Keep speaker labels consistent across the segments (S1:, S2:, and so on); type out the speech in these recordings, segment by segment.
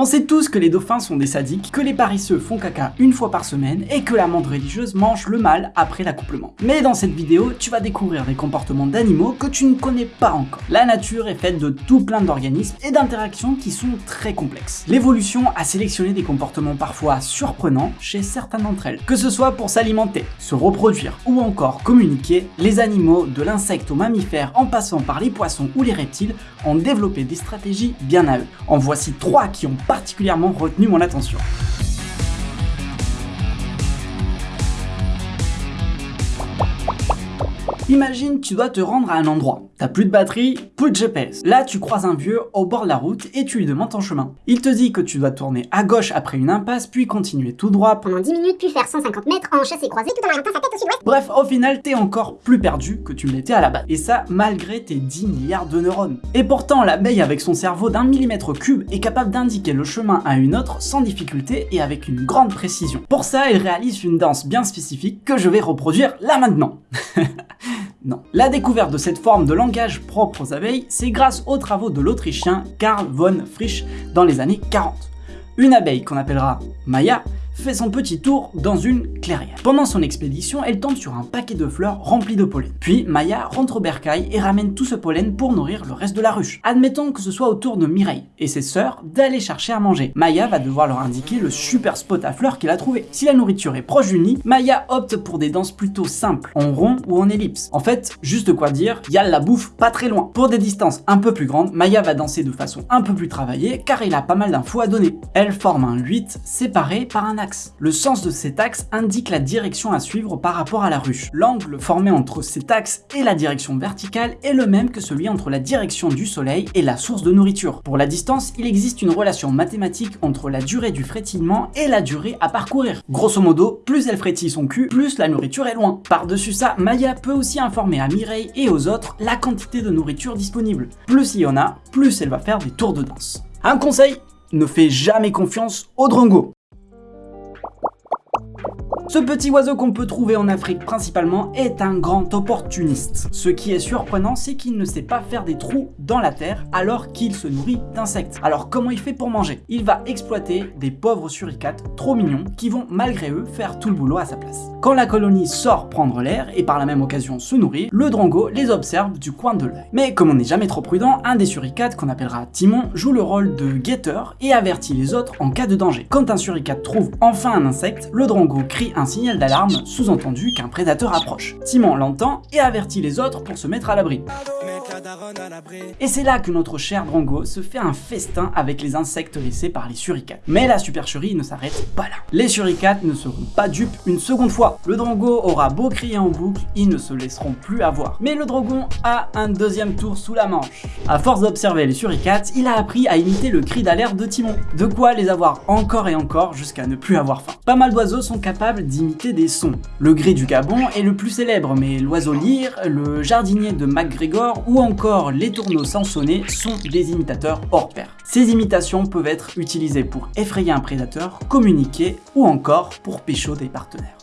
S1: On sait tous que les dauphins sont des sadiques, que les paresseux font caca une fois par semaine et que la menthe religieuse mange le mâle après l'accouplement. Mais dans cette vidéo, tu vas découvrir des comportements d'animaux que tu ne connais pas encore. La nature est faite de tout plein d'organismes et d'interactions qui sont très complexes. L'évolution a sélectionné des comportements parfois surprenants chez certains d'entre elles. Que ce soit pour s'alimenter, se reproduire ou encore communiquer, les animaux de l'insecte aux mammifères en passant par les poissons ou les reptiles ont développé des stratégies bien à eux. En voici trois qui ont particulièrement retenu mon attention. Imagine tu dois te rendre à un endroit. T'as plus de batterie, plus de GPS. Là, tu croises un vieux au bord de la route et tu lui demandes ton chemin. Il te dit que tu dois tourner à gauche après une impasse, puis continuer tout droit
S2: pendant 10 minutes, puis faire 150 mètres en chassé croisé tout en orientant sa tête au sud-ouest.
S1: Bref, au final, t'es encore plus perdu que tu ne l'étais à la base. Et ça, malgré tes 10 milliards de neurones. Et pourtant, l'abeille avec son cerveau d'un millimètre cube est capable d'indiquer le chemin à une autre sans difficulté et avec une grande précision. Pour ça, elle réalise une danse bien spécifique que je vais reproduire là maintenant. Non. La découverte de cette forme de langage propre aux abeilles, c'est grâce aux travaux de l'Autrichien Karl von Frisch dans les années 40. Une abeille qu'on appellera Maya fait son petit tour dans une clairière. Pendant son expédition, elle tombe sur un paquet de fleurs rempli de pollen. Puis Maya rentre au bercail et ramène tout ce pollen pour nourrir le reste de la ruche. Admettons que ce soit au tour de Mireille et ses sœurs d'aller chercher à manger. Maya va devoir leur indiquer le super spot à fleurs qu'elle a trouvé. Si la nourriture est proche du nid, Maya opte pour des danses plutôt simples, en rond ou en ellipse. En fait, juste quoi dire, y a la bouffe pas très loin. Pour des distances un peu plus grandes, Maya va danser de façon un peu plus travaillée car il a pas mal d'infos à donner. Elle forme un 8 séparé par un axe le sens de cet axe indique la direction à suivre par rapport à la ruche. L'angle formé entre cet axe et la direction verticale est le même que celui entre la direction du soleil et la source de nourriture. Pour la distance, il existe une relation mathématique entre la durée du frétillement et la durée à parcourir. Grosso modo, plus elle frétille son cul, plus la nourriture est loin. Par-dessus ça, Maya peut aussi informer à Mireille et aux autres la quantité de nourriture disponible. Plus il y en a, plus elle va faire des tours de danse. Un conseil, ne fais jamais confiance aux drongos. Ce petit oiseau qu'on peut trouver en Afrique principalement est un grand opportuniste. Ce qui est surprenant, c'est qu'il ne sait pas faire des trous dans la terre alors qu'il se nourrit d'insectes. Alors comment il fait pour manger? Il va exploiter des pauvres suricates trop mignons qui vont malgré eux faire tout le boulot à sa place. Quand la colonie sort prendre l'air et par la même occasion se nourrir, le drongo les observe du coin de l'œil. Mais comme on n'est jamais trop prudent, un des suricates qu'on appellera Timon joue le rôle de guetteur et avertit les autres en cas de danger. Quand un suricate trouve enfin un insecte, le drongo crie un signal d'alarme, sous-entendu qu'un prédateur approche. Timon l'entend et avertit les autres pour se mettre à l'abri. Et c'est là que notre cher Drongo se fait un festin avec les insectes laissés par les suricates. Mais la supercherie ne s'arrête pas là. Les suricates ne seront pas dupes une seconde fois. Le Drongo aura beau crier en boucle, ils ne se laisseront plus avoir. Mais le Drogon a un deuxième tour sous la manche. À force d'observer les suricates, il a appris à imiter le cri d'alerte de Timon. De quoi les avoir encore et encore jusqu'à ne plus avoir faim. Pas mal d'oiseaux sont capables d'imiter des sons. Le gris du Gabon est le plus célèbre, mais l'oiseau lyre, le jardinier de MacGregor ou encore les tourneaux sansonnés sont des imitateurs hors pair. Ces imitations peuvent être utilisées pour effrayer un prédateur, communiquer ou encore pour pécho des partenaires.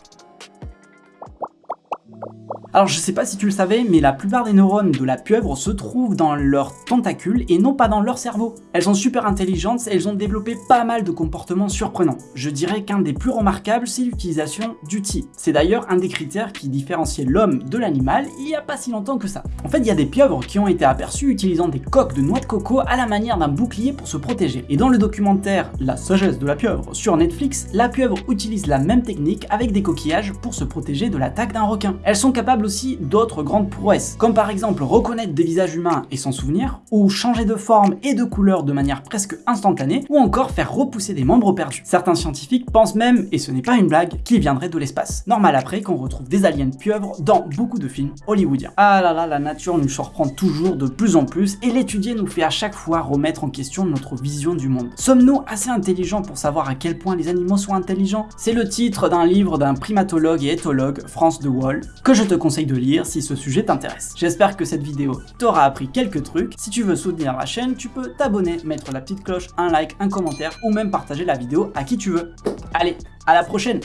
S1: Alors je sais pas si tu le savais, mais la plupart des neurones de la pieuvre se trouvent dans leurs tentacules et non pas dans leur cerveau. Elles sont super intelligentes et elles ont développé pas mal de comportements surprenants. Je dirais qu'un des plus remarquables, c'est l'utilisation d'outils. C'est d'ailleurs un des critères qui différenciait l'homme de l'animal il y a pas si longtemps que ça. En fait, il y a des pieuvres qui ont été aperçues utilisant des coques de noix de coco à la manière d'un bouclier pour se protéger. Et dans le documentaire La sagesse de la pieuvre sur Netflix, la pieuvre utilise la même technique avec des coquillages pour se protéger de l'attaque d'un requin. Elles sont capables aussi d'autres grandes prouesses, comme par exemple reconnaître des visages humains et s'en souvenir, ou changer de forme et de couleur de manière presque instantanée, ou encore faire repousser des membres perdus. Certains scientifiques pensent même, et ce n'est pas une blague, qu'ils viendraient de l'espace. Normal après qu'on retrouve des aliens pieuvres dans beaucoup de films hollywoodiens. Ah là là, la nature nous surprend toujours de plus en plus, et l'étudier nous fait à chaque fois remettre en question notre vision du monde. Sommes-nous assez intelligents pour savoir à quel point les animaux sont intelligents? C'est le titre d'un livre d'un primatologue et éthologue, France de Wall, que je te conseille de lire si ce sujet t'intéresse. J'espère que cette vidéo t'aura appris quelques trucs. Si tu veux soutenir la chaîne, tu peux t'abonner, mettre la petite cloche, un like, un commentaire ou même partager la vidéo à qui tu veux. Allez, à la prochaine